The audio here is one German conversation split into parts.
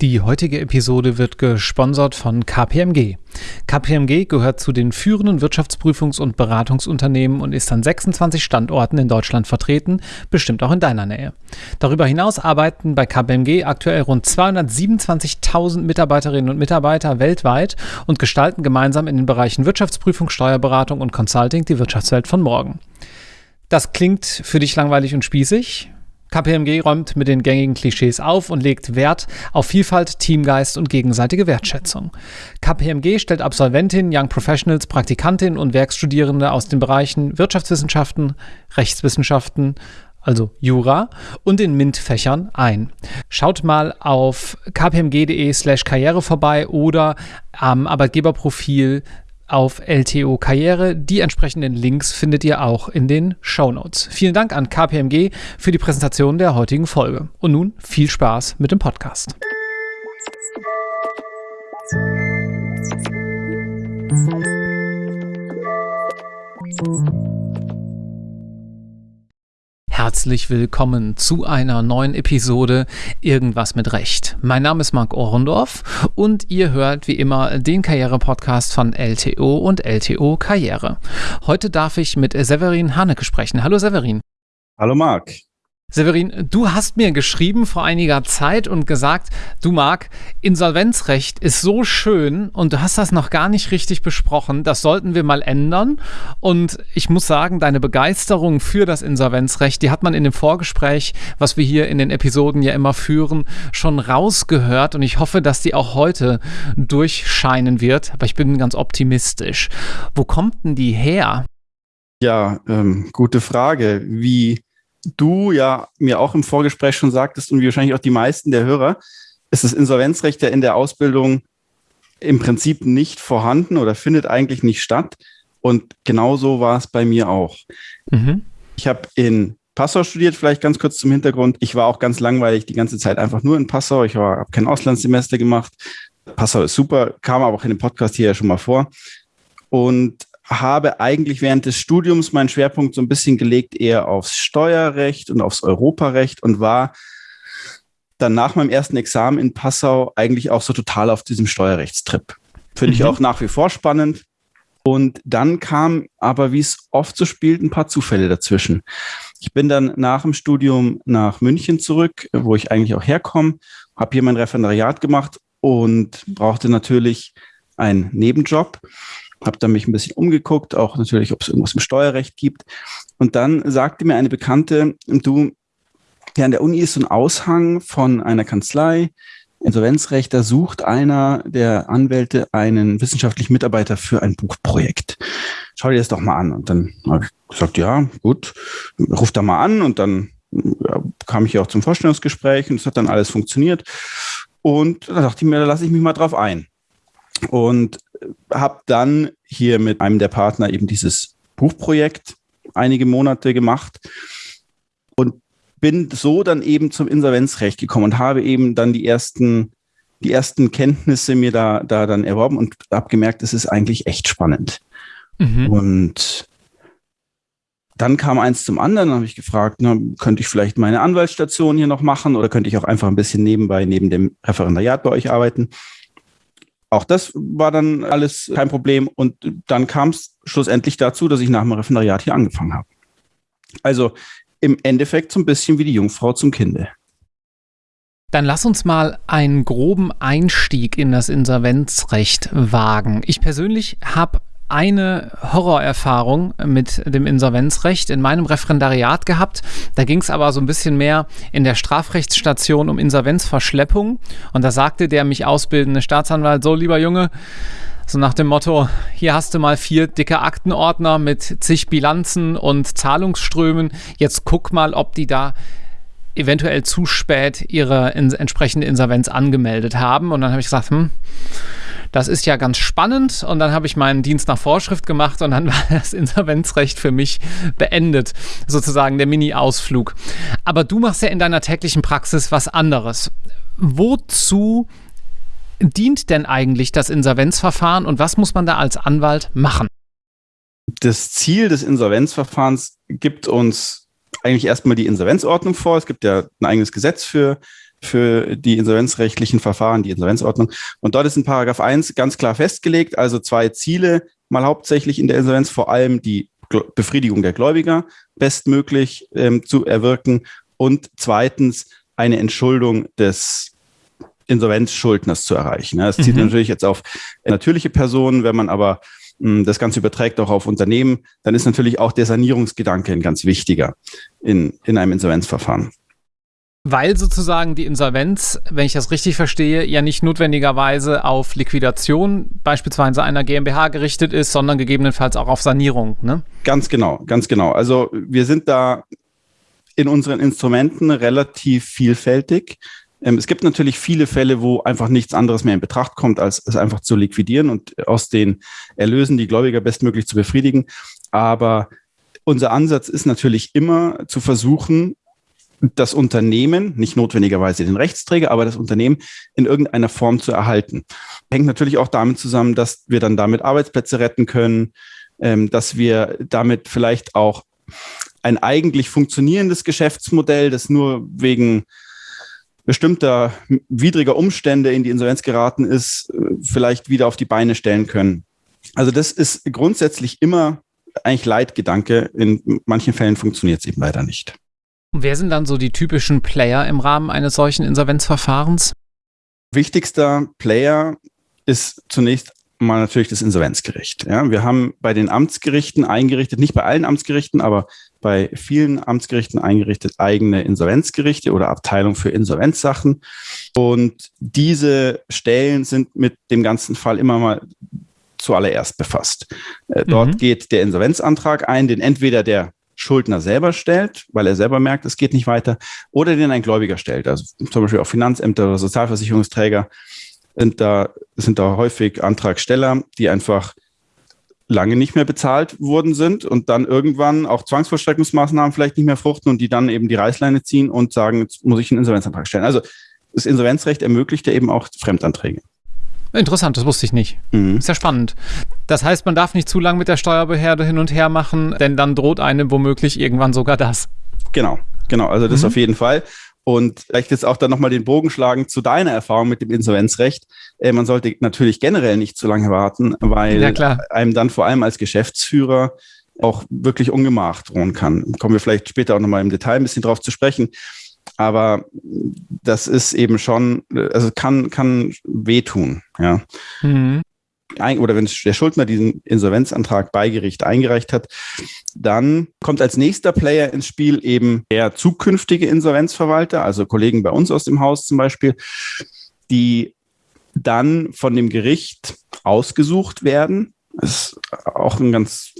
Die heutige Episode wird gesponsert von KPMG. KPMG gehört zu den führenden Wirtschaftsprüfungs- und Beratungsunternehmen und ist an 26 Standorten in Deutschland vertreten, bestimmt auch in deiner Nähe. Darüber hinaus arbeiten bei KPMG aktuell rund 227.000 Mitarbeiterinnen und Mitarbeiter weltweit und gestalten gemeinsam in den Bereichen Wirtschaftsprüfung, Steuerberatung und Consulting die Wirtschaftswelt von morgen. Das klingt für dich langweilig und spießig? KPMG räumt mit den gängigen Klischees auf und legt Wert auf Vielfalt, Teamgeist und gegenseitige Wertschätzung. KPMG stellt Absolventinnen, Young Professionals, Praktikantinnen und Werkstudierende aus den Bereichen Wirtschaftswissenschaften, Rechtswissenschaften, also Jura, und den MINT-Fächern ein. Schaut mal auf kpmg.de slash karriere vorbei oder am Arbeitgeberprofil auf LTO Karriere. Die entsprechenden Links findet ihr auch in den Show Notes. Vielen Dank an KPMG für die Präsentation der heutigen Folge. Und nun viel Spaß mit dem Podcast. Herzlich willkommen zu einer neuen Episode Irgendwas mit Recht. Mein Name ist Marc Ohrendorf und ihr hört wie immer den Karriere-Podcast von LTO und LTO Karriere. Heute darf ich mit Severin Haneke sprechen. Hallo Severin. Hallo Marc. Severin, du hast mir geschrieben vor einiger Zeit und gesagt, du Marc, Insolvenzrecht ist so schön und du hast das noch gar nicht richtig besprochen. Das sollten wir mal ändern. Und ich muss sagen, deine Begeisterung für das Insolvenzrecht, die hat man in dem Vorgespräch, was wir hier in den Episoden ja immer führen, schon rausgehört. Und ich hoffe, dass die auch heute durchscheinen wird. Aber ich bin ganz optimistisch. Wo kommt denn die her? Ja, ähm, gute Frage. Wie du ja mir auch im Vorgespräch schon sagtest und wie wahrscheinlich auch die meisten der Hörer, ist das Insolvenzrecht ja in der Ausbildung im Prinzip nicht vorhanden oder findet eigentlich nicht statt. Und genauso war es bei mir auch. Mhm. Ich habe in Passau studiert, vielleicht ganz kurz zum Hintergrund. Ich war auch ganz langweilig die ganze Zeit einfach nur in Passau. Ich habe kein Auslandssemester gemacht. Passau ist super, kam aber auch in dem Podcast hier ja schon mal vor. Und habe eigentlich während des Studiums meinen Schwerpunkt so ein bisschen gelegt eher aufs Steuerrecht und aufs Europarecht und war dann nach meinem ersten Examen in Passau eigentlich auch so total auf diesem Steuerrechtstrip. Finde mhm. ich auch nach wie vor spannend. Und dann kam aber, wie es oft so spielt, ein paar Zufälle dazwischen. Ich bin dann nach dem Studium nach München zurück, wo ich eigentlich auch herkomme, habe hier mein Referendariat gemacht und brauchte natürlich einen Nebenjob habe dann mich ein bisschen umgeguckt, auch natürlich, ob es irgendwas im Steuerrecht gibt. Und dann sagte mir eine Bekannte, du, ja, an der Uni ist so ein Aushang von einer Kanzlei, Insolvenzrecht, da sucht einer der Anwälte einen wissenschaftlichen Mitarbeiter für ein Buchprojekt. Schau dir das doch mal an. Und dann habe ich gesagt, ja, gut, ruf da mal an. Und dann ja, kam ich auch zum Vorstellungsgespräch und es hat dann alles funktioniert. Und da dachte ich mir, da lasse ich mich mal drauf ein. Und habe dann hier mit einem der Partner eben dieses Buchprojekt einige Monate gemacht und bin so dann eben zum Insolvenzrecht gekommen und habe eben dann die ersten, die ersten Kenntnisse mir da, da dann erworben und habe gemerkt, es ist eigentlich echt spannend. Mhm. Und dann kam eins zum anderen, habe ich gefragt, na, könnte ich vielleicht meine Anwaltsstation hier noch machen oder könnte ich auch einfach ein bisschen nebenbei neben dem Referendariat bei euch arbeiten? Auch das war dann alles kein Problem. Und dann kam es schlussendlich dazu, dass ich nach dem Referendariat hier angefangen habe. Also im Endeffekt so ein bisschen wie die Jungfrau zum Kinde. Dann lass uns mal einen groben Einstieg in das Insolvenzrecht wagen. Ich persönlich habe eine Horrorerfahrung mit dem Insolvenzrecht in meinem Referendariat gehabt. Da ging es aber so ein bisschen mehr in der Strafrechtsstation um Insolvenzverschleppung. Und da sagte der mich ausbildende Staatsanwalt, so lieber Junge, so nach dem Motto, hier hast du mal vier dicke Aktenordner mit zig Bilanzen und Zahlungsströmen. Jetzt guck mal, ob die da eventuell zu spät ihre in entsprechende Insolvenz angemeldet haben. Und dann habe ich gesagt, hm, das ist ja ganz spannend. Und dann habe ich meinen Dienst nach Vorschrift gemacht und dann war das Insolvenzrecht für mich beendet, sozusagen der Mini-Ausflug. Aber du machst ja in deiner täglichen Praxis was anderes. Wozu dient denn eigentlich das Insolvenzverfahren und was muss man da als Anwalt machen? Das Ziel des Insolvenzverfahrens gibt uns eigentlich erstmal die Insolvenzordnung vor. Es gibt ja ein eigenes Gesetz für für die insolvenzrechtlichen Verfahren, die Insolvenzordnung. Und dort ist in Paragraph 1 ganz klar festgelegt, also zwei Ziele, mal hauptsächlich in der Insolvenz, vor allem die Befriedigung der Gläubiger bestmöglich ähm, zu erwirken und zweitens eine Entschuldung des Insolvenzschuldners zu erreichen. Das zieht mhm. natürlich jetzt auf natürliche Personen, wenn man aber das Ganze überträgt auch auf Unternehmen, dann ist natürlich auch der Sanierungsgedanke ein ganz wichtiger in, in einem Insolvenzverfahren. Weil sozusagen die Insolvenz, wenn ich das richtig verstehe, ja nicht notwendigerweise auf Liquidation beispielsweise einer GmbH gerichtet ist, sondern gegebenenfalls auch auf Sanierung. Ne? Ganz genau, ganz genau. Also wir sind da in unseren Instrumenten relativ vielfältig. Ähm, es gibt natürlich viele Fälle, wo einfach nichts anderes mehr in Betracht kommt, als es einfach zu liquidieren und aus den Erlösen die Gläubiger bestmöglich zu befriedigen. Aber unser Ansatz ist natürlich immer zu versuchen, das Unternehmen, nicht notwendigerweise den Rechtsträger, aber das Unternehmen in irgendeiner Form zu erhalten. Hängt natürlich auch damit zusammen, dass wir dann damit Arbeitsplätze retten können, ähm, dass wir damit vielleicht auch ein eigentlich funktionierendes Geschäftsmodell, das nur wegen bestimmter widriger Umstände in die Insolvenz geraten ist, äh, vielleicht wieder auf die Beine stellen können. Also das ist grundsätzlich immer eigentlich Leitgedanke. In manchen Fällen funktioniert es eben leider nicht. Und wer sind dann so die typischen Player im Rahmen eines solchen Insolvenzverfahrens? Wichtigster Player ist zunächst mal natürlich das Insolvenzgericht. Ja, wir haben bei den Amtsgerichten eingerichtet, nicht bei allen Amtsgerichten, aber bei vielen Amtsgerichten eingerichtet eigene Insolvenzgerichte oder Abteilung für Insolvenzsachen. Und diese Stellen sind mit dem ganzen Fall immer mal zuallererst befasst. Äh, dort mhm. geht der Insolvenzantrag ein, den entweder der Schuldner selber stellt, weil er selber merkt, es geht nicht weiter, oder den ein Gläubiger stellt. Also zum Beispiel auch Finanzämter oder Sozialversicherungsträger sind da, sind da häufig Antragsteller, die einfach lange nicht mehr bezahlt worden sind und dann irgendwann auch Zwangsvollstreckungsmaßnahmen vielleicht nicht mehr fruchten und die dann eben die Reißleine ziehen und sagen, jetzt muss ich einen Insolvenzantrag stellen. Also das Insolvenzrecht ermöglicht ja eben auch Fremdanträge. Interessant, das wusste ich nicht. Mhm. Ist ja spannend. Das heißt, man darf nicht zu lange mit der Steuerbehörde hin und her machen, denn dann droht einem womöglich irgendwann sogar das. Genau, genau. Also das mhm. auf jeden Fall. Und vielleicht jetzt auch dann nochmal den Bogen schlagen zu deiner Erfahrung mit dem Insolvenzrecht. Äh, man sollte natürlich generell nicht zu lange warten, weil ja, einem dann vor allem als Geschäftsführer auch wirklich Ungemach drohen kann. Kommen wir vielleicht später auch nochmal im Detail ein bisschen drauf zu sprechen. Aber das ist eben schon, also kann, kann wehtun, ja. Mhm. Oder wenn der Schuldner diesen Insolvenzantrag bei Gericht eingereicht hat, dann kommt als nächster Player ins Spiel eben der zukünftige Insolvenzverwalter, also Kollegen bei uns aus dem Haus zum Beispiel, die dann von dem Gericht ausgesucht werden. Das ist auch ein ganz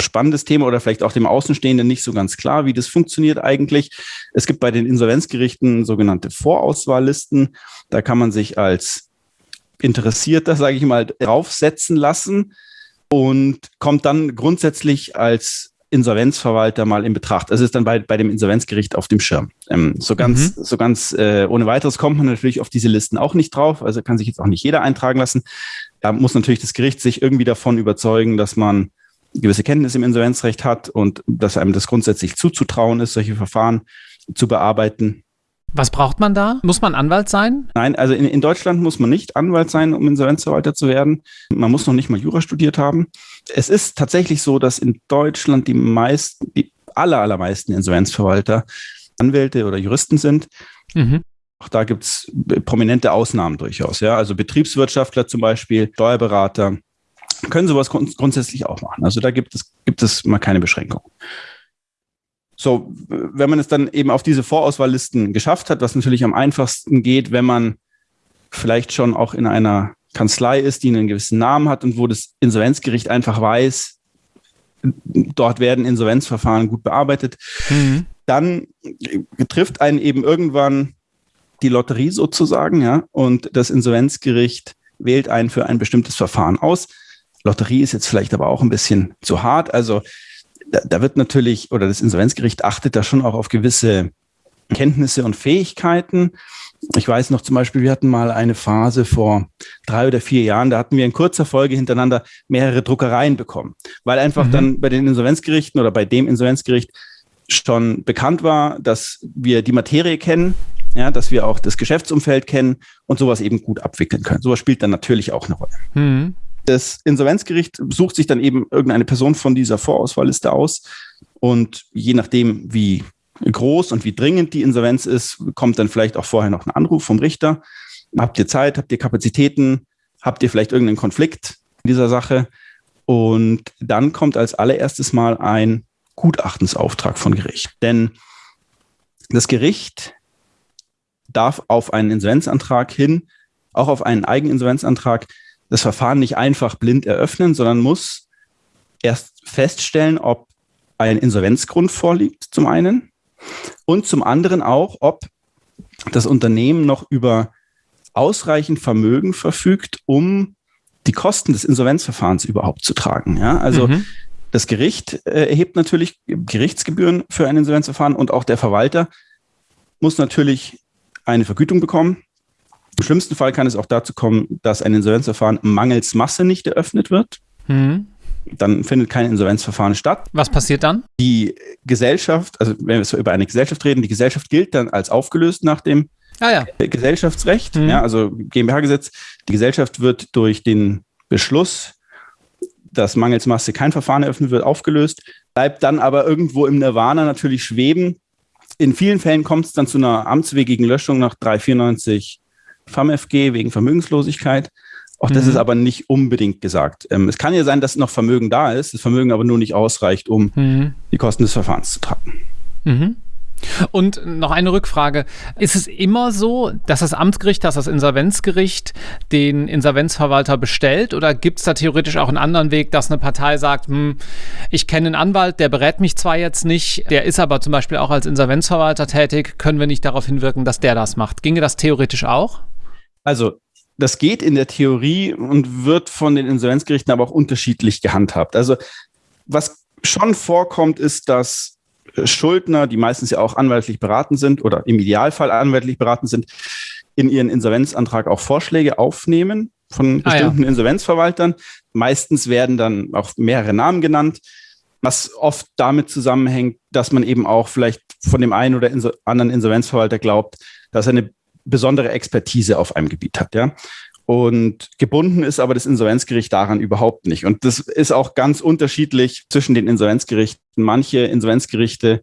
spannendes Thema oder vielleicht auch dem Außenstehenden nicht so ganz klar, wie das funktioniert eigentlich. Es gibt bei den Insolvenzgerichten sogenannte Vorauswahllisten. Da kann man sich als Interessierter, sage ich mal, draufsetzen lassen und kommt dann grundsätzlich als Insolvenzverwalter mal in Betracht. Es ist dann bei, bei dem Insolvenzgericht auf dem Schirm. Ähm, so ganz, mhm. so ganz äh, ohne weiteres kommt man natürlich auf diese Listen auch nicht drauf. Also kann sich jetzt auch nicht jeder eintragen lassen. Da muss natürlich das Gericht sich irgendwie davon überzeugen, dass man gewisse Kenntnis im Insolvenzrecht hat und dass einem das grundsätzlich zuzutrauen ist, solche Verfahren zu bearbeiten. Was braucht man da? Muss man Anwalt sein? Nein, also in, in, Deutschland muss man nicht Anwalt sein, um Insolvenzverwalter zu werden. Man muss noch nicht mal Jura studiert haben. Es ist tatsächlich so, dass in Deutschland die meisten, die aller, allermeisten Insolvenzverwalter Anwälte oder Juristen sind. Mhm. Auch da gibt es prominente Ausnahmen durchaus. Ja? Also Betriebswirtschaftler zum Beispiel, Steuerberater, können sowas grund grundsätzlich auch machen. Also da gibt es, gibt es mal keine Beschränkung. So, wenn man es dann eben auf diese Vorauswahllisten geschafft hat, was natürlich am einfachsten geht, wenn man vielleicht schon auch in einer Kanzlei ist, die einen gewissen Namen hat und wo das Insolvenzgericht einfach weiß, dort werden Insolvenzverfahren gut bearbeitet, mhm. dann trifft einen eben irgendwann die Lotterie sozusagen, ja, und das Insolvenzgericht wählt einen für ein bestimmtes Verfahren aus. Lotterie ist jetzt vielleicht aber auch ein bisschen zu hart. Also da, da wird natürlich, oder das Insolvenzgericht achtet da schon auch auf gewisse Kenntnisse und Fähigkeiten. Ich weiß noch zum Beispiel, wir hatten mal eine Phase vor drei oder vier Jahren, da hatten wir in kurzer Folge hintereinander mehrere Druckereien bekommen, weil einfach mhm. dann bei den Insolvenzgerichten oder bei dem Insolvenzgericht schon bekannt war, dass wir die Materie kennen ja, dass wir auch das Geschäftsumfeld kennen und sowas eben gut abwickeln können. Sowas spielt dann natürlich auch eine Rolle. Mhm. Das Insolvenzgericht sucht sich dann eben irgendeine Person von dieser Vorauswahlliste aus und je nachdem, wie groß und wie dringend die Insolvenz ist, kommt dann vielleicht auch vorher noch ein Anruf vom Richter. Habt ihr Zeit? Habt ihr Kapazitäten? Habt ihr vielleicht irgendeinen Konflikt in dieser Sache? Und dann kommt als allererstes mal ein Gutachtensauftrag von Gericht. Denn das Gericht darf auf einen Insolvenzantrag hin, auch auf einen Eigeninsolvenzantrag, das Verfahren nicht einfach blind eröffnen, sondern muss erst feststellen, ob ein Insolvenzgrund vorliegt, zum einen, und zum anderen auch, ob das Unternehmen noch über ausreichend Vermögen verfügt, um die Kosten des Insolvenzverfahrens überhaupt zu tragen. Ja, also mhm. das Gericht äh, erhebt natürlich Gerichtsgebühren für ein Insolvenzverfahren und auch der Verwalter muss natürlich eine Vergütung bekommen. Im schlimmsten Fall kann es auch dazu kommen, dass ein Insolvenzverfahren mangels Masse nicht eröffnet wird. Mhm. Dann findet kein Insolvenzverfahren statt. Was passiert dann? Die Gesellschaft, also wenn wir so über eine Gesellschaft reden, die Gesellschaft gilt dann als aufgelöst nach dem ah, ja. Gesellschaftsrecht, mhm. ja, also GmbH-Gesetz. Die Gesellschaft wird durch den Beschluss, dass mangels Masse kein Verfahren eröffnet wird, aufgelöst, bleibt dann aber irgendwo im Nirvana natürlich schweben in vielen Fällen kommt es dann zu einer amtswegigen Löschung nach 394 FAMFG wegen Vermögenslosigkeit. Auch das mhm. ist aber nicht unbedingt gesagt. Ähm, es kann ja sein, dass noch Vermögen da ist, das Vermögen aber nur nicht ausreicht, um mhm. die Kosten des Verfahrens zu tragen. Mhm. Und noch eine Rückfrage. Ist es immer so, dass das Amtsgericht, dass das Insolvenzgericht den Insolvenzverwalter bestellt? Oder gibt es da theoretisch auch einen anderen Weg, dass eine Partei sagt, hm, ich kenne einen Anwalt, der berät mich zwar jetzt nicht, der ist aber zum Beispiel auch als Insolvenzverwalter tätig, können wir nicht darauf hinwirken, dass der das macht? Ginge das theoretisch auch? Also das geht in der Theorie und wird von den Insolvenzgerichten aber auch unterschiedlich gehandhabt. Also was schon vorkommt, ist, dass Schuldner, die meistens ja auch anwaltlich beraten sind oder im Idealfall anwaltlich beraten sind, in ihren Insolvenzantrag auch Vorschläge aufnehmen von bestimmten ah, ja. Insolvenzverwaltern. Meistens werden dann auch mehrere Namen genannt, was oft damit zusammenhängt, dass man eben auch vielleicht von dem einen oder anderen Insolvenzverwalter glaubt, dass er eine besondere Expertise auf einem Gebiet hat. Ja? Und gebunden ist aber das Insolvenzgericht daran überhaupt nicht. Und das ist auch ganz unterschiedlich zwischen den Insolvenzgerichten. Manche Insolvenzgerichte,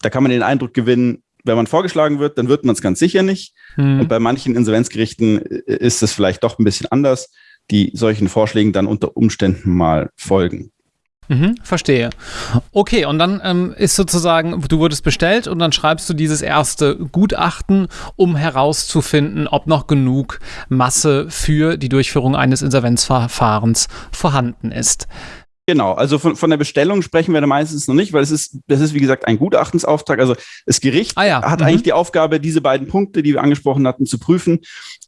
da kann man den Eindruck gewinnen, wenn man vorgeschlagen wird, dann wird man es ganz sicher nicht. Hm. Und bei manchen Insolvenzgerichten ist es vielleicht doch ein bisschen anders, die solchen Vorschlägen dann unter Umständen mal folgen. Mhm, verstehe. Okay, und dann ähm, ist sozusagen, du wurdest bestellt und dann schreibst du dieses erste Gutachten, um herauszufinden, ob noch genug Masse für die Durchführung eines Insolvenzverfahrens vorhanden ist. Genau, also von, von der Bestellung sprechen wir da meistens noch nicht, weil es ist, das ist wie gesagt ein Gutachtensauftrag. Also das Gericht ah ja. hat mhm. eigentlich die Aufgabe, diese beiden Punkte, die wir angesprochen hatten, zu prüfen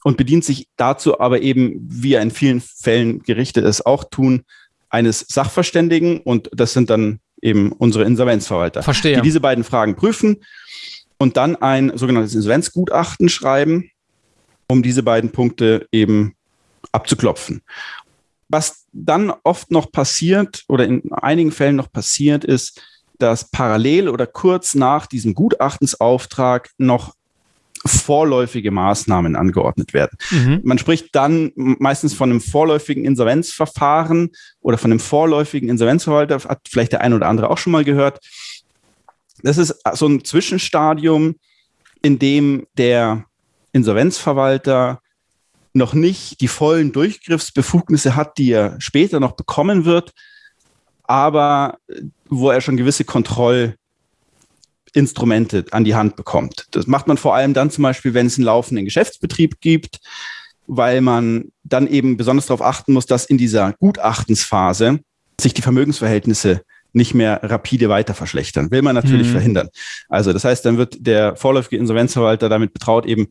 und bedient sich dazu aber eben, wie in vielen Fällen Gerichte es auch tun, eines Sachverständigen und das sind dann eben unsere Insolvenzverwalter, Verstehe. die diese beiden Fragen prüfen und dann ein sogenanntes Insolvenzgutachten schreiben, um diese beiden Punkte eben abzuklopfen. Was dann oft noch passiert oder in einigen Fällen noch passiert ist, dass parallel oder kurz nach diesem Gutachtensauftrag noch vorläufige Maßnahmen angeordnet werden. Mhm. Man spricht dann meistens von einem vorläufigen Insolvenzverfahren oder von einem vorläufigen Insolvenzverwalter, hat vielleicht der eine oder andere auch schon mal gehört. Das ist so ein Zwischenstadium, in dem der Insolvenzverwalter noch nicht die vollen Durchgriffsbefugnisse hat, die er später noch bekommen wird, aber wo er schon gewisse Kontroll Instrumente an die Hand bekommt. Das macht man vor allem dann zum Beispiel, wenn es einen laufenden Geschäftsbetrieb gibt, weil man dann eben besonders darauf achten muss, dass in dieser Gutachtensphase sich die Vermögensverhältnisse nicht mehr rapide weiter verschlechtern. Will man natürlich mhm. verhindern. Also das heißt, dann wird der vorläufige Insolvenzverwalter damit betraut, eben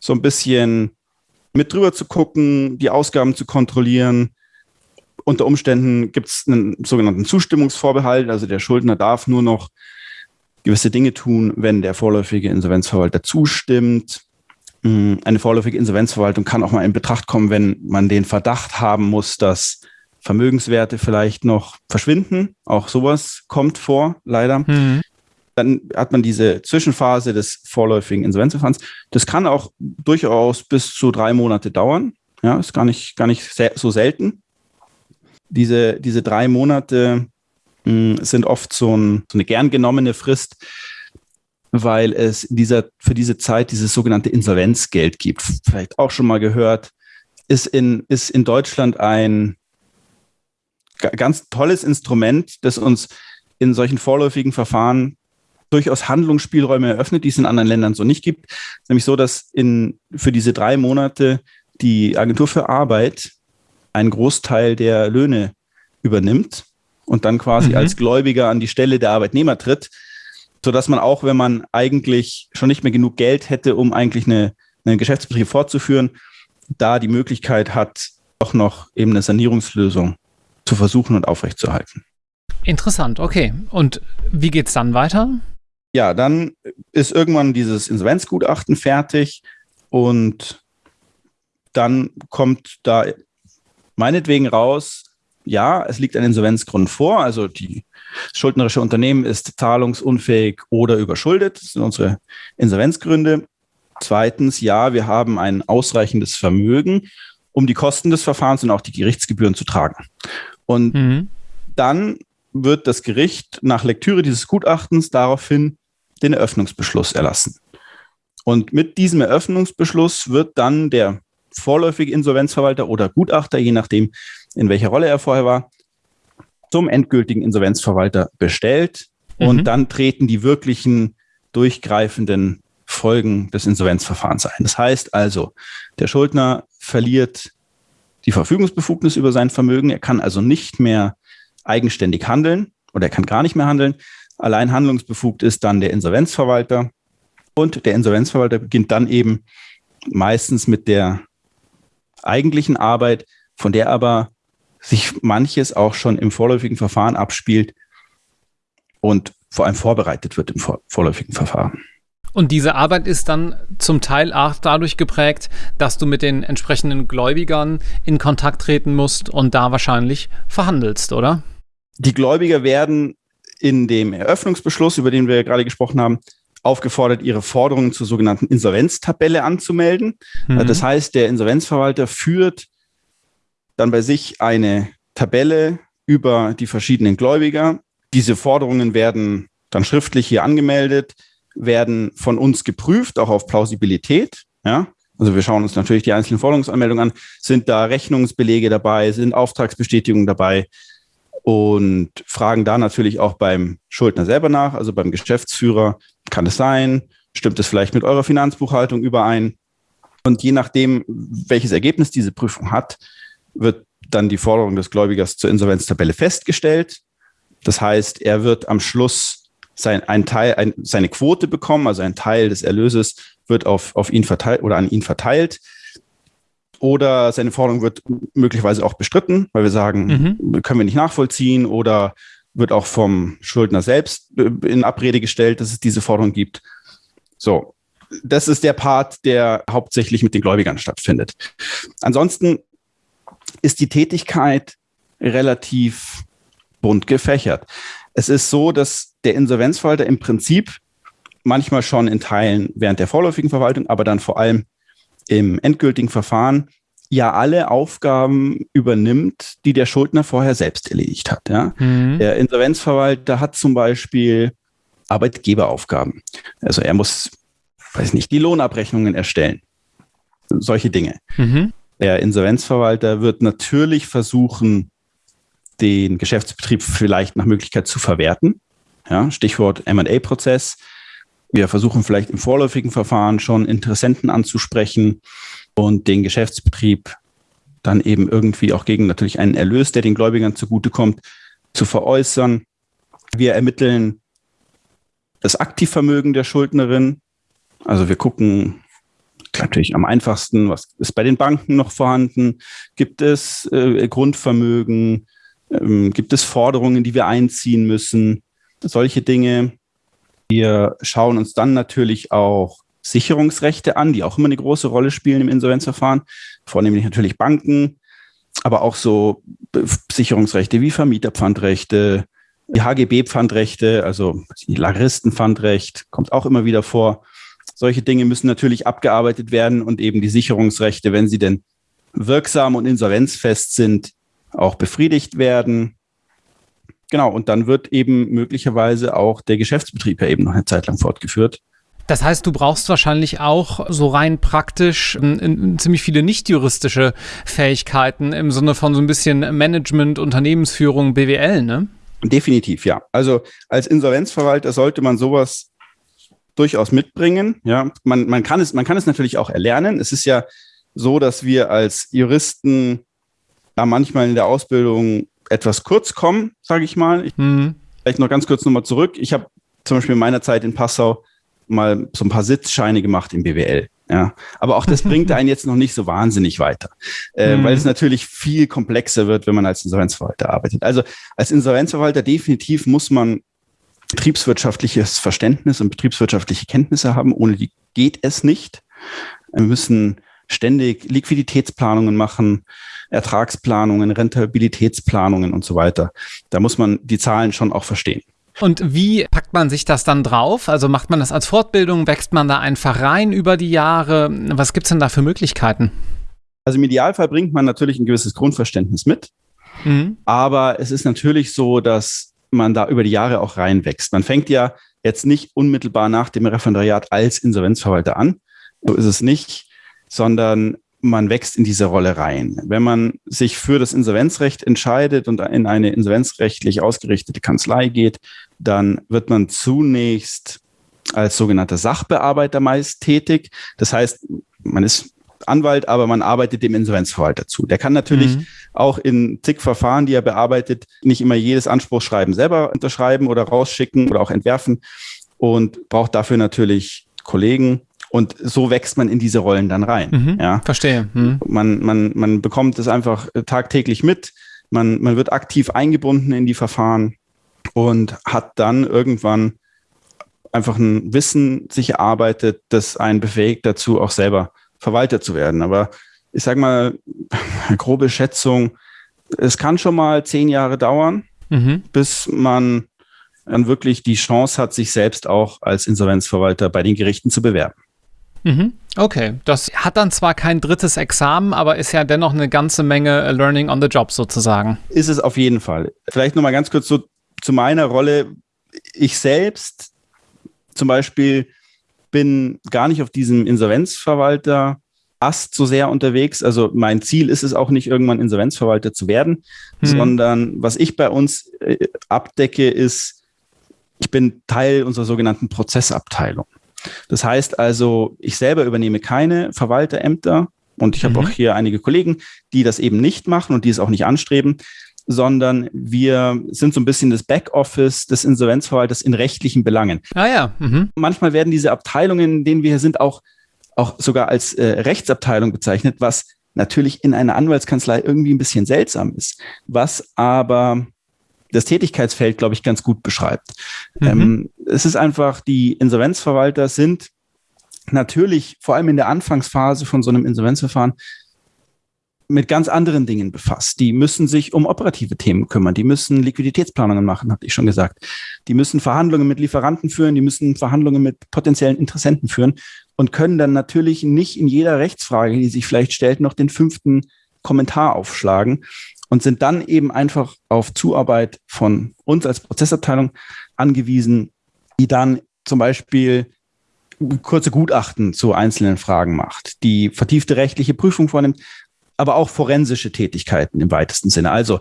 so ein bisschen mit drüber zu gucken, die Ausgaben zu kontrollieren. Unter Umständen gibt es einen sogenannten Zustimmungsvorbehalt, also der Schuldner darf nur noch gewisse Dinge tun, wenn der vorläufige Insolvenzverwalter zustimmt. Mm, eine vorläufige Insolvenzverwaltung kann auch mal in Betracht kommen, wenn man den Verdacht haben muss, dass Vermögenswerte vielleicht noch verschwinden. Auch sowas kommt vor, leider. Mhm. dann hat man diese Zwischenphase des vorläufigen Insolvenzverfahrens. Das kann auch durchaus bis zu drei Monate dauern. Ja, ist gar nicht, gar nicht so selten. Diese, diese drei Monate mh, sind oft so, ein, so eine gern genommene Frist, weil es dieser, für diese Zeit dieses sogenannte Insolvenzgeld gibt. Vielleicht auch schon mal gehört, ist in, ist in Deutschland ein ganz tolles Instrument, das uns in solchen vorläufigen Verfahren durchaus Handlungsspielräume eröffnet, die es in anderen Ländern so nicht gibt. Nämlich so, dass in, für diese drei Monate die Agentur für Arbeit einen Großteil der Löhne übernimmt und dann quasi mhm. als Gläubiger an die Stelle der Arbeitnehmer tritt, sodass man auch, wenn man eigentlich schon nicht mehr genug Geld hätte, um eigentlich eine, einen Geschäftsbetrieb fortzuführen, da die Möglichkeit hat, auch noch eben eine Sanierungslösung zu versuchen und aufrechtzuerhalten. Interessant, okay. Und wie geht es dann weiter? Ja, dann ist irgendwann dieses Insolvenzgutachten fertig und dann kommt da meinetwegen raus, ja, es liegt ein Insolvenzgrund vor, also die schuldnerische Unternehmen ist zahlungsunfähig oder überschuldet. Das sind unsere Insolvenzgründe. Zweitens, ja, wir haben ein ausreichendes Vermögen, um die Kosten des Verfahrens und auch die Gerichtsgebühren zu tragen. Und mhm. dann wird das Gericht nach Lektüre dieses Gutachtens daraufhin den Eröffnungsbeschluss erlassen. Und mit diesem Eröffnungsbeschluss wird dann der vorläufige Insolvenzverwalter oder Gutachter, je nachdem, in welcher Rolle er vorher war, zum endgültigen Insolvenzverwalter bestellt. Mhm. Und dann treten die wirklichen durchgreifenden Folgen des Insolvenzverfahrens ein. Das heißt also, der Schuldner verliert die Verfügungsbefugnis über sein Vermögen. Er kann also nicht mehr eigenständig handeln oder er kann gar nicht mehr handeln. Allein handlungsbefugt ist dann der Insolvenzverwalter. Und der Insolvenzverwalter beginnt dann eben meistens mit der eigentlichen Arbeit, von der aber sich manches auch schon im vorläufigen Verfahren abspielt und vor allem vorbereitet wird im vorläufigen Verfahren. Und diese Arbeit ist dann zum Teil auch dadurch geprägt, dass du mit den entsprechenden Gläubigern in Kontakt treten musst und da wahrscheinlich verhandelst, oder? Die Gläubiger werden in dem Eröffnungsbeschluss, über den wir gerade gesprochen haben, aufgefordert, ihre Forderungen zur sogenannten Insolvenztabelle anzumelden. Mhm. Das heißt, der Insolvenzverwalter führt dann bei sich eine Tabelle über die verschiedenen Gläubiger. Diese Forderungen werden dann schriftlich hier angemeldet werden von uns geprüft, auch auf Plausibilität. Ja? Also wir schauen uns natürlich die einzelnen Forderungsanmeldungen an. Sind da Rechnungsbelege dabei? Sind Auftragsbestätigungen dabei? Und fragen da natürlich auch beim Schuldner selber nach, also beim Geschäftsführer. Kann es sein? Stimmt es vielleicht mit eurer Finanzbuchhaltung überein? Und je nachdem, welches Ergebnis diese Prüfung hat, wird dann die Forderung des Gläubigers zur Insolvenztabelle festgestellt. Das heißt, er wird am Schluss sein, ein Teil, ein, seine Quote bekommen, also ein Teil des Erlöses wird auf, auf ihn verteilt oder an ihn verteilt. Oder seine Forderung wird möglicherweise auch bestritten, weil wir sagen, mhm. können wir nicht nachvollziehen oder wird auch vom Schuldner selbst äh, in Abrede gestellt, dass es diese Forderung gibt. So, das ist der Part, der hauptsächlich mit den Gläubigern stattfindet. Ansonsten ist die Tätigkeit relativ bunt gefächert. Es ist so, dass der Insolvenzverwalter im Prinzip manchmal schon in Teilen während der vorläufigen Verwaltung, aber dann vor allem im endgültigen Verfahren ja alle Aufgaben übernimmt, die der Schuldner vorher selbst erledigt hat. Ja? Mhm. Der Insolvenzverwalter hat zum Beispiel Arbeitgeberaufgaben. Also er muss, weiß nicht, die Lohnabrechnungen erstellen. Solche Dinge. Mhm. Der Insolvenzverwalter wird natürlich versuchen, den Geschäftsbetrieb vielleicht nach Möglichkeit zu verwerten. Ja, Stichwort MA-Prozess. Wir versuchen vielleicht im vorläufigen Verfahren schon Interessenten anzusprechen und den Geschäftsbetrieb dann eben irgendwie auch gegen natürlich einen Erlös, der den Gläubigern zugutekommt, zu veräußern. Wir ermitteln das Aktivvermögen der Schuldnerin. Also wir gucken natürlich am einfachsten, was ist bei den Banken noch vorhanden? Gibt es äh, Grundvermögen? Ähm, gibt es Forderungen, die wir einziehen müssen? Solche Dinge. Wir schauen uns dann natürlich auch Sicherungsrechte an, die auch immer eine große Rolle spielen im Insolvenzverfahren, vornehmlich natürlich Banken, aber auch so Sicherungsrechte wie Vermieterpfandrechte, Die HGB-Pfandrechte, also die Lageristen-Pfandrecht, kommt auch immer wieder vor. Solche Dinge müssen natürlich abgearbeitet werden und eben die Sicherungsrechte, wenn sie denn wirksam und insolvenzfest sind, auch befriedigt werden. Genau, und dann wird eben möglicherweise auch der Geschäftsbetrieb ja eben noch eine Zeit lang fortgeführt. Das heißt, du brauchst wahrscheinlich auch so rein praktisch in, in, ziemlich viele nicht juristische Fähigkeiten im Sinne von so ein bisschen Management, Unternehmensführung, BWL, ne? Definitiv, ja. Also als Insolvenzverwalter sollte man sowas durchaus mitbringen. Ja, man, man, kann es, man kann es natürlich auch erlernen. Es ist ja so, dass wir als Juristen ja manchmal in der Ausbildung etwas kurz kommen, sage ich mal. Ich, mhm. Vielleicht noch ganz kurz nochmal zurück. Ich habe zum Beispiel in meiner Zeit in Passau mal so ein paar Sitzscheine gemacht im BWL. Ja, aber auch das bringt einen jetzt noch nicht so wahnsinnig weiter, äh, mhm. weil es natürlich viel komplexer wird, wenn man als Insolvenzverwalter arbeitet. Also als Insolvenzverwalter definitiv muss man betriebswirtschaftliches Verständnis und betriebswirtschaftliche Kenntnisse haben. Ohne die geht es nicht. Wir müssen ständig Liquiditätsplanungen machen, Ertragsplanungen, Rentabilitätsplanungen und so weiter. Da muss man die Zahlen schon auch verstehen. Und wie packt man sich das dann drauf? Also macht man das als Fortbildung? Wächst man da einfach rein über die Jahre? Was gibt es denn da für Möglichkeiten? Also im Idealfall bringt man natürlich ein gewisses Grundverständnis mit. Mhm. Aber es ist natürlich so, dass man da über die Jahre auch reinwächst. Man fängt ja jetzt nicht unmittelbar nach dem Referendariat als Insolvenzverwalter an. So ist es nicht, sondern man wächst in diese Rolle rein. Wenn man sich für das Insolvenzrecht entscheidet und in eine insolvenzrechtlich ausgerichtete Kanzlei geht, dann wird man zunächst als sogenannter Sachbearbeiter meist tätig. Das heißt, man ist Anwalt, aber man arbeitet dem Insolvenzverwalter zu. Der kann natürlich mhm. auch in zig Verfahren, die er bearbeitet, nicht immer jedes Anspruchsschreiben selber unterschreiben oder rausschicken oder auch entwerfen und braucht dafür natürlich Kollegen, und so wächst man in diese Rollen dann rein. Mhm, ja. Verstehe. Mhm. Man, man, man bekommt es einfach tagtäglich mit. Man, man wird aktiv eingebunden in die Verfahren und hat dann irgendwann einfach ein Wissen sich erarbeitet, das einen befähigt dazu, auch selber Verwalter zu werden. Aber ich sage mal, grobe Schätzung, es kann schon mal zehn Jahre dauern, mhm. bis man dann wirklich die Chance hat, sich selbst auch als Insolvenzverwalter bei den Gerichten zu bewerben. Mhm. Okay, das hat dann zwar kein drittes Examen, aber ist ja dennoch eine ganze Menge Learning on the Job sozusagen. Ist es auf jeden Fall. Vielleicht noch mal ganz kurz so zu meiner Rolle. Ich selbst zum Beispiel bin gar nicht auf diesem Insolvenzverwalter Ast so sehr unterwegs. Also mein Ziel ist es auch nicht, irgendwann Insolvenzverwalter zu werden, hm. sondern was ich bei uns äh, abdecke, ist, ich bin Teil unserer sogenannten Prozessabteilung. Das heißt also, ich selber übernehme keine Verwalterämter und ich habe mhm. auch hier einige Kollegen, die das eben nicht machen und die es auch nicht anstreben, sondern wir sind so ein bisschen das Backoffice des Insolvenzverwalters in rechtlichen Belangen. Ah ja. Mhm. Manchmal werden diese Abteilungen, in denen wir hier sind, auch, auch sogar als äh, Rechtsabteilung bezeichnet, was natürlich in einer Anwaltskanzlei irgendwie ein bisschen seltsam ist, was aber das Tätigkeitsfeld, glaube ich, ganz gut beschreibt. Mhm. Ähm, es ist einfach, die Insolvenzverwalter sind natürlich vor allem in der Anfangsphase von so einem Insolvenzverfahren mit ganz anderen Dingen befasst. Die müssen sich um operative Themen kümmern. Die müssen Liquiditätsplanungen machen, hatte ich schon gesagt. Die müssen Verhandlungen mit Lieferanten führen. Die müssen Verhandlungen mit potenziellen Interessenten führen und können dann natürlich nicht in jeder Rechtsfrage, die sich vielleicht stellt, noch den fünften Kommentar aufschlagen und sind dann eben einfach auf Zuarbeit von uns als Prozessabteilung angewiesen, die dann zum Beispiel kurze Gutachten zu einzelnen Fragen macht, die vertiefte rechtliche Prüfung vornimmt, aber auch forensische Tätigkeiten im weitesten Sinne. Also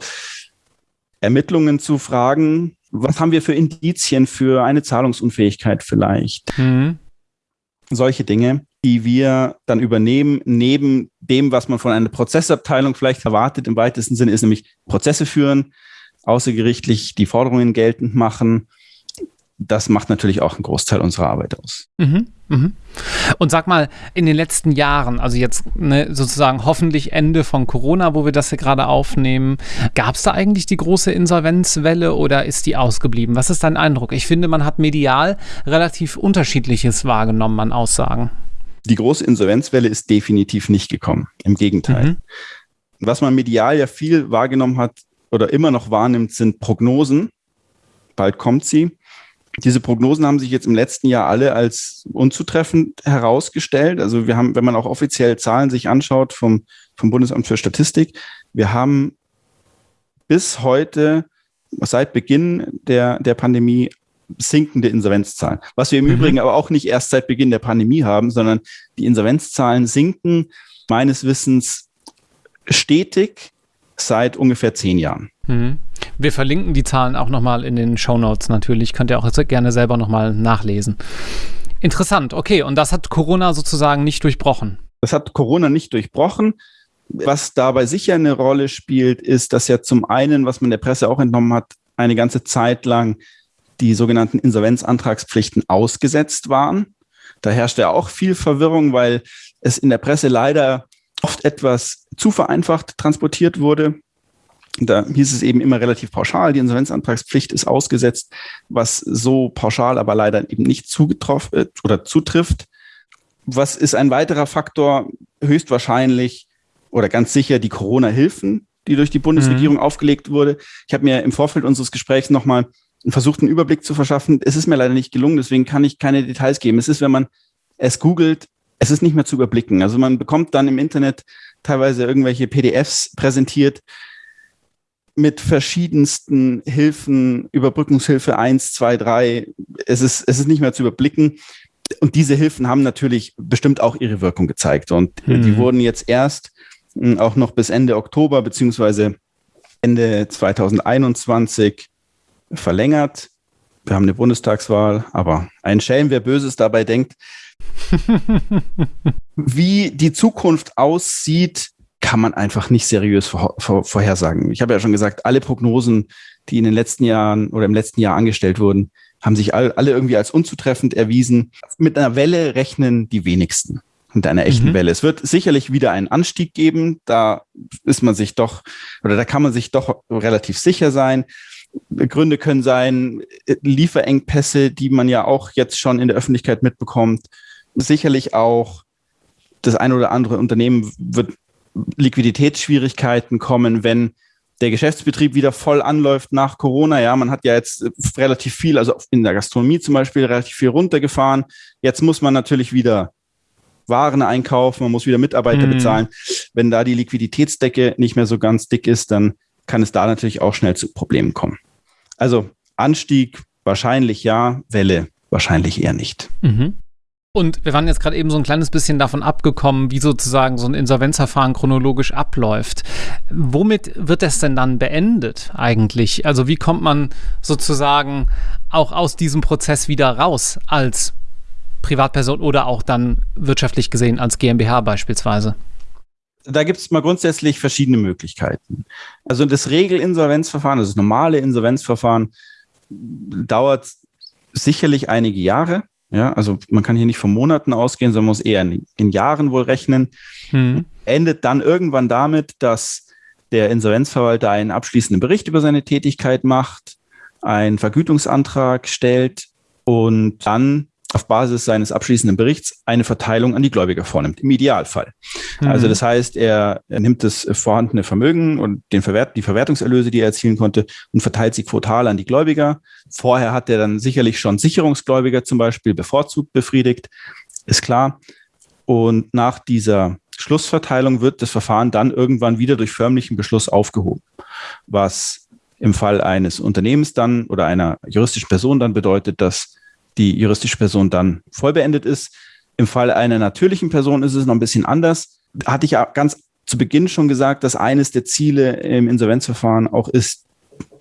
Ermittlungen zu Fragen, was haben wir für Indizien für eine Zahlungsunfähigkeit vielleicht? Mhm. Solche Dinge die wir dann übernehmen, neben dem, was man von einer Prozessabteilung vielleicht erwartet, im weitesten Sinne, ist nämlich Prozesse führen, außergerichtlich die Forderungen geltend machen. Das macht natürlich auch einen Großteil unserer Arbeit aus. Mhm, mhm. Und sag mal, in den letzten Jahren, also jetzt ne, sozusagen hoffentlich Ende von Corona, wo wir das hier gerade aufnehmen, gab es da eigentlich die große Insolvenzwelle oder ist die ausgeblieben? Was ist dein Eindruck? Ich finde, man hat medial relativ unterschiedliches wahrgenommen an Aussagen. Die große Insolvenzwelle ist definitiv nicht gekommen. Im Gegenteil. Mhm. Was man medial ja viel wahrgenommen hat oder immer noch wahrnimmt, sind Prognosen. bald kommt sie. Diese Prognosen haben sich jetzt im letzten Jahr alle als unzutreffend herausgestellt. Also wir haben, wenn man auch offiziell Zahlen sich anschaut vom, vom Bundesamt für Statistik, wir haben bis heute, seit Beginn der, der Pandemie, sinkende Insolvenzzahlen. Was wir im mhm. Übrigen aber auch nicht erst seit Beginn der Pandemie haben, sondern die Insolvenzzahlen sinken meines Wissens stetig seit ungefähr zehn Jahren. Mhm. Wir verlinken die Zahlen auch nochmal in den Show Notes natürlich. Könnt ihr auch gerne selber nochmal nachlesen. Interessant, okay. Und das hat Corona sozusagen nicht durchbrochen. Das hat Corona nicht durchbrochen. Was dabei sicher eine Rolle spielt, ist, dass ja zum einen, was man der Presse auch entnommen hat, eine ganze Zeit lang die sogenannten Insolvenzantragspflichten ausgesetzt waren. Da herrschte auch viel Verwirrung, weil es in der Presse leider oft etwas zu vereinfacht transportiert wurde. Da hieß es eben immer relativ pauschal, die Insolvenzantragspflicht ist ausgesetzt, was so pauschal aber leider eben nicht zugetroffen äh, oder zutrifft. Was ist ein weiterer Faktor? Höchstwahrscheinlich oder ganz sicher die Corona-Hilfen, die durch die Bundesregierung mhm. aufgelegt wurde. Ich habe mir im Vorfeld unseres Gesprächs nochmal versucht, einen Überblick zu verschaffen. Es ist mir leider nicht gelungen, deswegen kann ich keine Details geben. Es ist, wenn man es googelt, es ist nicht mehr zu überblicken. Also man bekommt dann im Internet teilweise irgendwelche PDFs präsentiert mit verschiedensten Hilfen, Überbrückungshilfe 1, 2, 3. Es ist, es ist nicht mehr zu überblicken. Und diese Hilfen haben natürlich bestimmt auch ihre Wirkung gezeigt. Und mhm. die wurden jetzt erst hm, auch noch bis Ende Oktober beziehungsweise Ende 2021 verlängert. Wir haben eine Bundestagswahl, aber ein Schelm, wer Böses dabei denkt. Wie die Zukunft aussieht, kann man einfach nicht seriös vor, vor, vorhersagen. Ich habe ja schon gesagt, alle Prognosen, die in den letzten Jahren oder im letzten Jahr angestellt wurden, haben sich all, alle irgendwie als unzutreffend erwiesen. Mit einer Welle rechnen die wenigsten. Mit einer echten mhm. Welle. Es wird sicherlich wieder einen Anstieg geben. Da ist man sich doch, oder da kann man sich doch relativ sicher sein. Gründe können sein, Lieferengpässe, die man ja auch jetzt schon in der Öffentlichkeit mitbekommt. Sicherlich auch das ein oder andere Unternehmen wird Liquiditätsschwierigkeiten kommen, wenn der Geschäftsbetrieb wieder voll anläuft nach Corona. Ja, man hat ja jetzt relativ viel, also in der Gastronomie zum Beispiel, relativ viel runtergefahren. Jetzt muss man natürlich wieder Waren einkaufen, man muss wieder Mitarbeiter mhm. bezahlen. Wenn da die Liquiditätsdecke nicht mehr so ganz dick ist, dann kann es da natürlich auch schnell zu Problemen kommen. Also Anstieg wahrscheinlich ja, Welle wahrscheinlich eher nicht. Mhm. Und wir waren jetzt gerade eben so ein kleines bisschen davon abgekommen, wie sozusagen so ein Insolvenzverfahren chronologisch abläuft. Womit wird es denn dann beendet eigentlich? Also wie kommt man sozusagen auch aus diesem Prozess wieder raus als Privatperson oder auch dann wirtschaftlich gesehen als GmbH beispielsweise? Da gibt es mal grundsätzlich verschiedene Möglichkeiten. Also das Regelinsolvenzverfahren, also das normale Insolvenzverfahren, dauert sicherlich einige Jahre. Ja, also man kann hier nicht von Monaten ausgehen, sondern muss eher in, in Jahren wohl rechnen. Hm. Endet dann irgendwann damit, dass der Insolvenzverwalter einen abschließenden Bericht über seine Tätigkeit macht, einen Vergütungsantrag stellt und dann auf Basis seines abschließenden Berichts eine Verteilung an die Gläubiger vornimmt, im Idealfall. Mhm. Also das heißt, er, er, nimmt das vorhandene Vermögen und den Verwert, die Verwertungserlöse, die er erzielen konnte, und verteilt sie quotal an die Gläubiger. Vorher hat er dann sicherlich schon Sicherungsgläubiger zum Beispiel bevorzugt befriedigt, ist klar. Und nach dieser Schlussverteilung wird das Verfahren dann irgendwann wieder durch förmlichen Beschluss aufgehoben, was im Fall eines Unternehmens dann oder einer juristischen Person dann bedeutet, dass die juristische Person dann voll beendet ist. Im Fall einer natürlichen Person ist es noch ein bisschen anders. Hatte ich ja ganz zu Beginn schon gesagt, dass eines der Ziele im Insolvenzverfahren auch ist,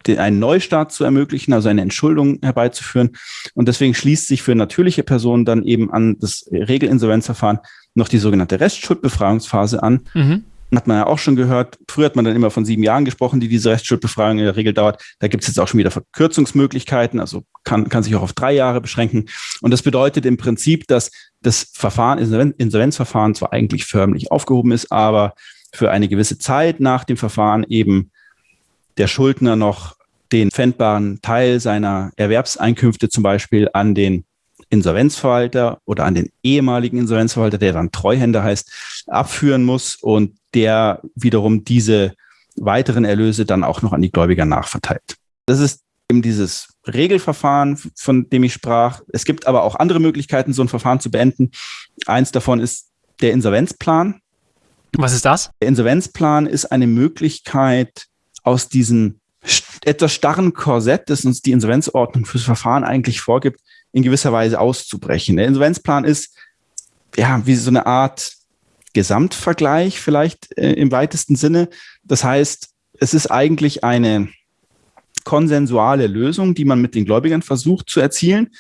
einen Neustart zu ermöglichen, also eine Entschuldung herbeizuführen. Und deswegen schließt sich für natürliche Personen dann eben an das Regelinsolvenzverfahren noch die sogenannte Restschuldbefreiungsphase an. Mhm hat man ja auch schon gehört. Früher hat man dann immer von sieben Jahren gesprochen, die diese Rechtsschuldbefragung in der Regel dauert. Da gibt es jetzt auch schon wieder Verkürzungsmöglichkeiten, also kann, kann sich auch auf drei Jahre beschränken. Und das bedeutet im Prinzip, dass das Verfahren, Insolvenzverfahren zwar eigentlich förmlich aufgehoben ist, aber für eine gewisse Zeit nach dem Verfahren eben der Schuldner noch den pfändbaren Teil seiner Erwerbseinkünfte zum Beispiel an den Insolvenzverwalter oder an den ehemaligen Insolvenzverwalter, der dann Treuhänder heißt, abführen muss und der wiederum diese weiteren Erlöse dann auch noch an die Gläubiger nachverteilt. Das ist eben dieses Regelverfahren, von dem ich sprach. Es gibt aber auch andere Möglichkeiten, so ein Verfahren zu beenden. Eins davon ist der Insolvenzplan. Was ist das? Der Insolvenzplan ist eine Möglichkeit, aus diesem etwas starren Korsett, das uns die Insolvenzordnung fürs Verfahren eigentlich vorgibt, in gewisser Weise auszubrechen. Der Insolvenzplan ist ja wie so eine Art Gesamtvergleich vielleicht äh, im weitesten Sinne. Das heißt, es ist eigentlich eine konsensuale Lösung, die man mit den Gläubigern versucht zu erzielen.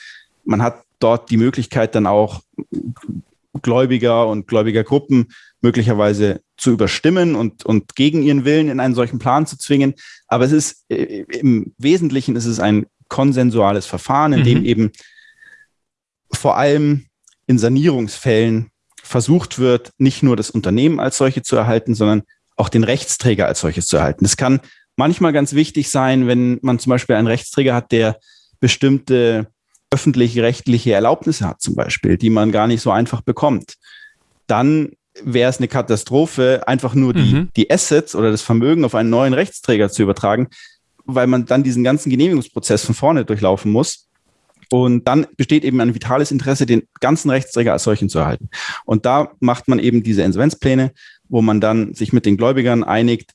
Man hat dort die Möglichkeit dann auch Gläubiger und Gläubigergruppen möglicherweise zu überstimmen und, und gegen ihren Willen in einen solchen Plan zu zwingen. Aber es ist äh, im Wesentlichen ist es ein konsensuales Verfahren, in mhm. dem eben vor allem in Sanierungsfällen versucht wird, nicht nur das Unternehmen als solche zu erhalten, sondern auch den Rechtsträger als solches zu erhalten. Das kann manchmal ganz wichtig sein, wenn man zum Beispiel einen Rechtsträger hat, der bestimmte öffentliche rechtliche Erlaubnisse hat, zum Beispiel, die man gar nicht so einfach bekommt. Dann wäre es eine Katastrophe, einfach nur die, mhm. die Assets oder das Vermögen auf einen neuen Rechtsträger zu übertragen, weil man dann diesen ganzen Genehmigungsprozess von vorne durchlaufen muss. Und dann besteht eben ein vitales Interesse, den ganzen Rechtsträger als solchen zu erhalten. Und da macht man eben diese Insolvenzpläne, wo man dann sich mit den Gläubigern einigt.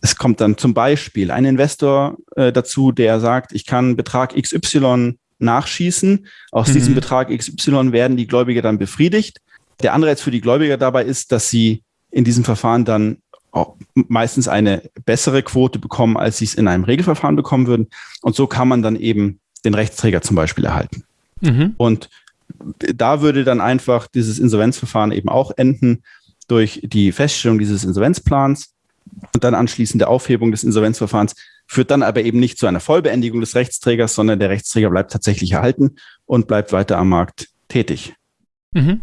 Es kommt dann zum Beispiel ein Investor äh, dazu, der sagt, ich kann Betrag XY nachschießen. Aus mhm. diesem Betrag XY werden die Gläubiger dann befriedigt. Der Anreiz für die Gläubiger dabei ist, dass sie in diesem Verfahren dann meistens eine bessere Quote bekommen, als sie es in einem Regelverfahren bekommen würden. Und so kann man dann eben den Rechtsträger zum Beispiel erhalten. Mhm. Und da würde dann einfach dieses Insolvenzverfahren eben auch enden durch die Feststellung dieses Insolvenzplans und dann anschließend der Aufhebung des Insolvenzverfahrens, führt dann aber eben nicht zu einer Vollbeendigung des Rechtsträgers, sondern der Rechtsträger bleibt tatsächlich erhalten und bleibt weiter am Markt tätig. Mhm.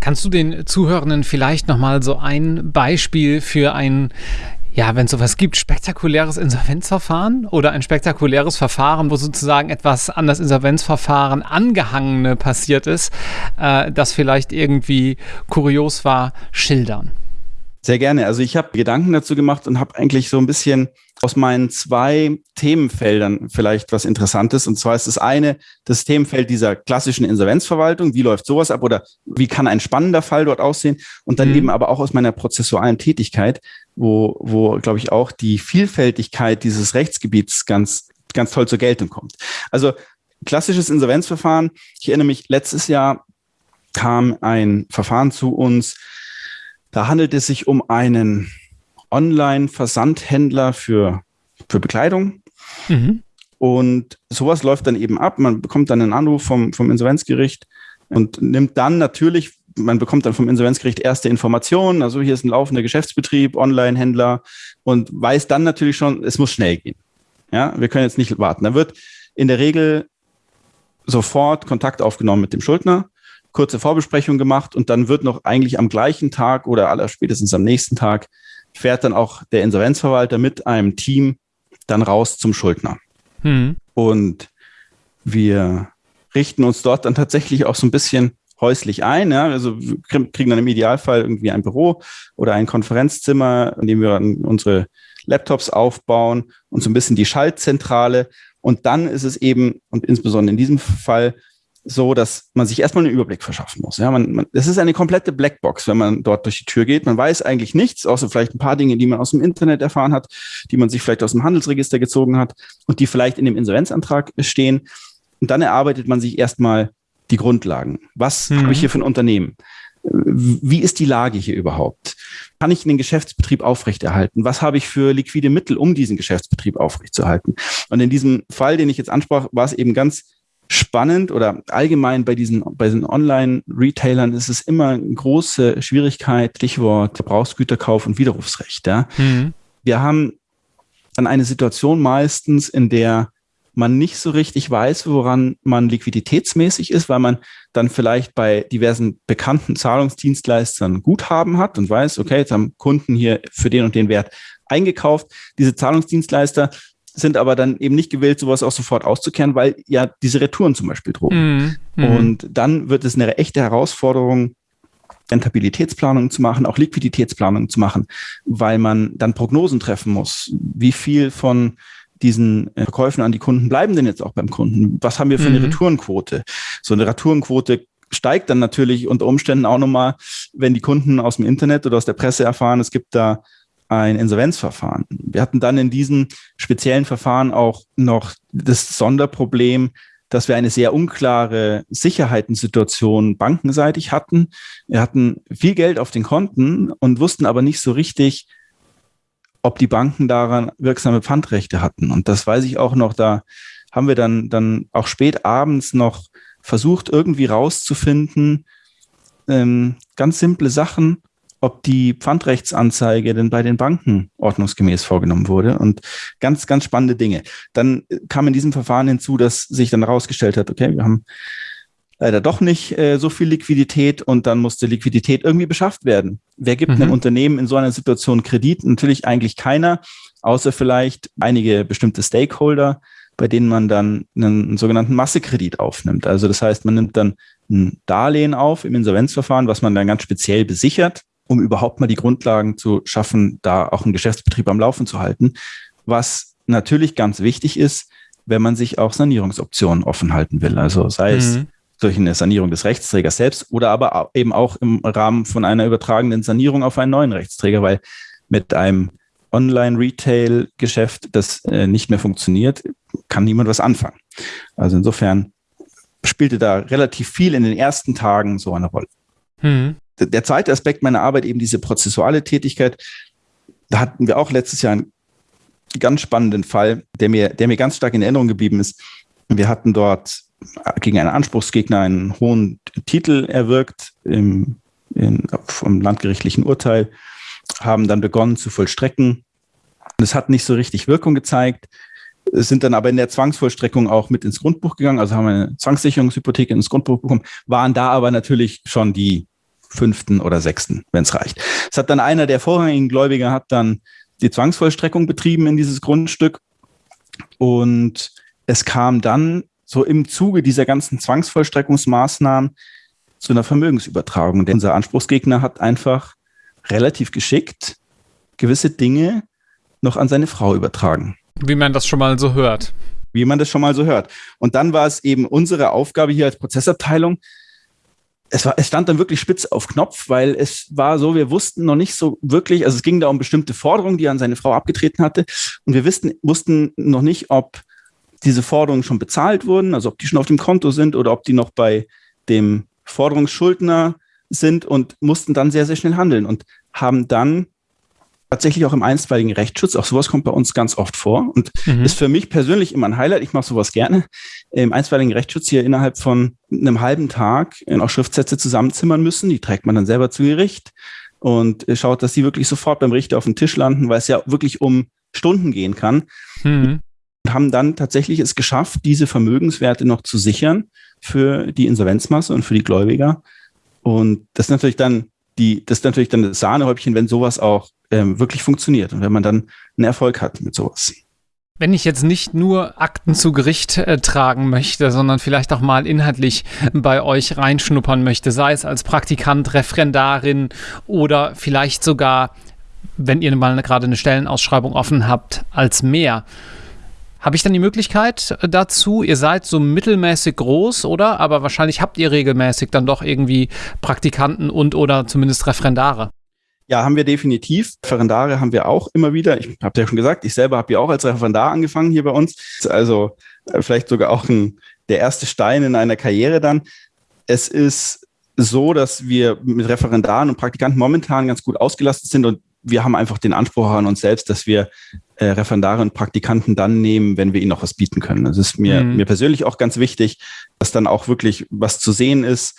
Kannst du den Zuhörenden vielleicht nochmal so ein Beispiel für ein, ja, wenn es sowas gibt, spektakuläres Insolvenzverfahren oder ein spektakuläres Verfahren, wo sozusagen etwas an das Insolvenzverfahren angehangene passiert ist, äh, das vielleicht irgendwie kurios war, schildern? Sehr gerne. Also ich habe Gedanken dazu gemacht und habe eigentlich so ein bisschen aus meinen zwei Themenfeldern vielleicht was Interessantes. Und zwar ist das eine das Themenfeld dieser klassischen Insolvenzverwaltung. Wie läuft sowas ab oder wie kann ein spannender Fall dort aussehen? Und dann mhm. eben aber auch aus meiner prozessualen Tätigkeit, wo, wo glaube ich, auch die Vielfältigkeit dieses Rechtsgebiets ganz, ganz toll zur Geltung kommt. Also klassisches Insolvenzverfahren. Ich erinnere mich, letztes Jahr kam ein Verfahren zu uns, da handelt es sich um einen Online-Versandhändler für, für Bekleidung. Mhm. Und sowas läuft dann eben ab. Man bekommt dann einen Anruf vom, vom Insolvenzgericht und nimmt dann natürlich, man bekommt dann vom Insolvenzgericht erste Informationen. Also hier ist ein laufender Geschäftsbetrieb, Online-Händler und weiß dann natürlich schon, es muss schnell gehen. Ja, wir können jetzt nicht warten. Da wird in der Regel sofort Kontakt aufgenommen mit dem Schuldner kurze Vorbesprechung gemacht und dann wird noch eigentlich am gleichen Tag oder aller spätestens am nächsten Tag fährt dann auch der Insolvenzverwalter mit einem Team dann raus zum Schuldner. Mhm. Und wir richten uns dort dann tatsächlich auch so ein bisschen häuslich ein. Ja? Also wir kriegen dann im Idealfall irgendwie ein Büro oder ein Konferenzzimmer, in dem wir unsere Laptops aufbauen und so ein bisschen die Schaltzentrale. Und dann ist es eben, und insbesondere in diesem Fall, so, dass man sich erstmal einen Überblick verschaffen muss. Ja, man, man, es ist eine komplette Blackbox, wenn man dort durch die Tür geht. Man weiß eigentlich nichts, außer vielleicht ein paar Dinge, die man aus dem Internet erfahren hat, die man sich vielleicht aus dem Handelsregister gezogen hat und die vielleicht in dem Insolvenzantrag stehen. Und dann erarbeitet man sich erstmal die Grundlagen. Was mhm. habe ich hier für ein Unternehmen? Wie ist die Lage hier überhaupt? Kann ich den Geschäftsbetrieb aufrechterhalten? Was habe ich für liquide Mittel, um diesen Geschäftsbetrieb aufrechtzuerhalten? Und in diesem Fall, den ich jetzt ansprach, war es eben ganz spannend oder allgemein bei diesen, bei diesen Online-Retailern ist es immer eine große Schwierigkeit, Stichwort Verbrauchsgüterkauf und Widerrufsrecht. Ja. Mhm. Wir haben dann eine Situation meistens, in der man nicht so richtig weiß, woran man liquiditätsmäßig ist, weil man dann vielleicht bei diversen bekannten Zahlungsdienstleistern Guthaben hat und weiß, okay, jetzt haben Kunden hier für den und den Wert eingekauft. Diese Zahlungsdienstleister sind aber dann eben nicht gewillt, sowas auch sofort auszukehren, weil ja diese Retouren zum Beispiel drohen. Mm, Und dann wird es eine echte Herausforderung, Rentabilitätsplanung zu machen, auch Liquiditätsplanung zu machen, weil man dann Prognosen treffen muss. Wie viel von diesen äh, Verkäufen an die Kunden bleiben denn jetzt auch beim Kunden? Was haben wir für eine mhm. Retourenquote? So eine Retourenquote steigt dann natürlich unter Umständen auch nochmal, wenn die Kunden aus dem Internet oder aus der Presse erfahren, es gibt da ein Insolvenzverfahren. Wir hatten dann in diesem speziellen Verfahren auch noch das Sonderproblem, dass wir eine sehr unklare Sicherheitensituation bankenseitig hatten. Wir hatten viel Geld auf den Konten und wussten aber nicht so richtig, ob die Banken daran wirksame Pfandrechte hatten. Und das weiß ich auch noch, da haben wir dann, dann auch spät abends noch versucht, irgendwie rauszufinden, ähm, ganz simple Sachen, ob die Pfandrechtsanzeige denn bei den Banken ordnungsgemäß vorgenommen wurde und ganz, ganz spannende Dinge. Dann kam in diesem Verfahren hinzu, dass sich dann herausgestellt hat, okay, wir haben leider doch nicht äh, so viel Liquidität und dann musste Liquidität irgendwie beschafft werden. Wer gibt mhm. einem Unternehmen in so einer Situation Kredit? Natürlich eigentlich keiner, außer vielleicht einige bestimmte Stakeholder, bei denen man dann einen, einen sogenannten Massekredit aufnimmt. Also das heißt, man nimmt dann ein Darlehen auf im Insolvenzverfahren, was man dann ganz speziell besichert um überhaupt mal die Grundlagen zu schaffen, da auch einen Geschäftsbetrieb am Laufen zu halten. Was natürlich ganz wichtig ist, wenn man sich auch Sanierungsoptionen offen halten will. Also sei mhm. es durch eine Sanierung des Rechtsträgers selbst oder aber eben auch im Rahmen von einer übertragenen Sanierung auf einen neuen Rechtsträger, weil mit einem Online-Retail-Geschäft, das äh, nicht mehr funktioniert, kann niemand was anfangen. Also insofern spielte da relativ viel in den ersten Tagen so eine Rolle. Mhm der zweite Aspekt meiner Arbeit, eben diese prozessuale Tätigkeit, da hatten wir auch letztes Jahr einen ganz spannenden Fall, der mir, der mir ganz stark in Erinnerung geblieben ist. Wir hatten dort gegen einen Anspruchsgegner einen hohen Titel erwirkt im, in, vom landgerichtlichen Urteil, haben dann begonnen zu vollstrecken. Es hat nicht so richtig Wirkung gezeigt, sind dann aber in der Zwangsvollstreckung auch mit ins Grundbuch gegangen, also haben eine Zwangssicherungshypothek ins Grundbuch bekommen, waren da aber natürlich schon die fünften oder sechsten, wenn es reicht. Es hat dann einer der vorrangigen Gläubiger hat dann die Zwangsvollstreckung betrieben in dieses Grundstück und es kam dann so im Zuge dieser ganzen Zwangsvollstreckungsmaßnahmen zu einer Vermögensübertragung. Denn unser Anspruchsgegner hat einfach relativ geschickt gewisse Dinge noch an seine Frau übertragen. Wie man das schon mal so hört. Wie man das schon mal so hört. Und dann war es eben unsere Aufgabe hier als Prozessabteilung, es, war, es stand dann wirklich spitz auf Knopf, weil es war so, wir wussten noch nicht so wirklich, also es ging da um bestimmte Forderungen, die er an seine Frau abgetreten hatte. Und wir wussten, wussten noch nicht, ob diese Forderungen schon bezahlt wurden, also ob die schon auf dem Konto sind oder ob die noch bei dem Forderungsschuldner sind und mussten dann sehr, sehr schnell handeln und haben dann tatsächlich auch im einstweiligen Rechtsschutz. Auch sowas kommt bei uns ganz oft vor und mhm. ist für mich persönlich immer ein Highlight. Ich mache sowas gerne. Im einstweiligen Rechtsschutz hier innerhalb von einem halben Tag auch Schriftsätze zusammenzimmern müssen. Die trägt man dann selber zu Gericht und schaut, dass die wirklich sofort beim Richter auf den Tisch landen, weil es ja wirklich um Stunden gehen kann. Mhm. Und haben dann tatsächlich es geschafft, diese Vermögenswerte noch zu sichern für die Insolvenzmasse und für die Gläubiger. Und das ist natürlich dann die, das ist natürlich dann das Sahnehäubchen, wenn sowas auch ähm, wirklich funktioniert und wenn man dann einen Erfolg hat mit sowas. Wenn ich jetzt nicht nur Akten zu Gericht äh, tragen möchte, sondern vielleicht auch mal inhaltlich bei euch reinschnuppern möchte, sei es als Praktikant, Referendarin oder vielleicht sogar, wenn ihr mal gerade eine Stellenausschreibung offen habt, als mehr. Habe ich dann die Möglichkeit äh, dazu? Ihr seid so mittelmäßig groß, oder? Aber wahrscheinlich habt ihr regelmäßig dann doch irgendwie Praktikanten und oder zumindest Referendare. Ja, haben wir definitiv. Referendare haben wir auch immer wieder. Ich habe ja schon gesagt, ich selber habe ja auch als Referendar angefangen hier bei uns. Also äh, vielleicht sogar auch ein, der erste Stein in einer Karriere dann. Es ist so, dass wir mit Referendaren und Praktikanten momentan ganz gut ausgelastet sind und wir haben einfach den Anspruch an uns selbst, dass wir äh, Referendare und Praktikanten dann nehmen, wenn wir ihnen noch was bieten können. Das ist mir, mhm. mir persönlich auch ganz wichtig, dass dann auch wirklich was zu sehen ist.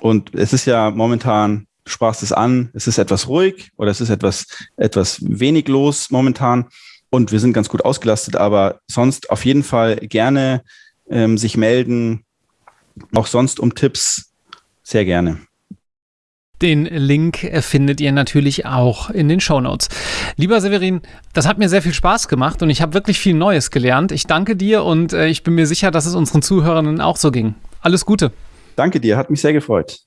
Und es ist ja momentan du sprachst es an, es ist etwas ruhig oder es ist etwas, etwas wenig los momentan und wir sind ganz gut ausgelastet, aber sonst auf jeden Fall gerne ähm, sich melden, auch sonst um Tipps sehr gerne. Den Link findet ihr natürlich auch in den Show Notes. Lieber Severin, das hat mir sehr viel Spaß gemacht und ich habe wirklich viel Neues gelernt. Ich danke dir und äh, ich bin mir sicher, dass es unseren Zuhörern auch so ging. Alles Gute. Danke dir, hat mich sehr gefreut.